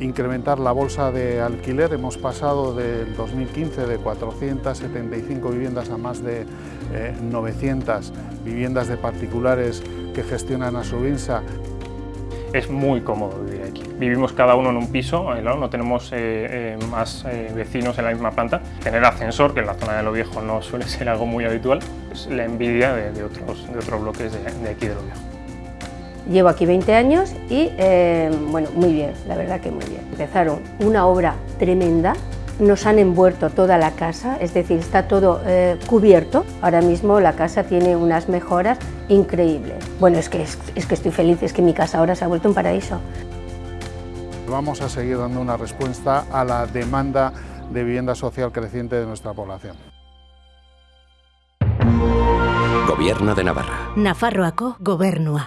incrementar la bolsa de alquiler. Hemos pasado del 2015 de 475 viviendas a más de 900 eh, viviendas de particulares que gestionan a Subinsa. Es muy cómodo vivir aquí. Vivimos cada uno en un piso, eh, no, tenemos eh, más vecinos en la misma planta. Tener ascensor, que en la zona de Lo Viejo no suele ser algo muy habitual, es la envidia de, otros, de otros bloques de, de aquí de Lo Viejo. Llevo aquí 20 años y, eh, bueno, muy bien, la verdad que muy bien. Empezaron una obra tremenda, nos han envuelto toda la casa, es decir, está todo eh, cubierto. Ahora mismo la casa tiene unas mejoras increíbles. Bueno, es que, es que estoy feliz, es que mi casa ahora se ha vuelto un paraíso. Vamos a seguir dando una respuesta a la demanda de vivienda social creciente de nuestra población. Gobierno de Navarra. Nafarroako gobernua.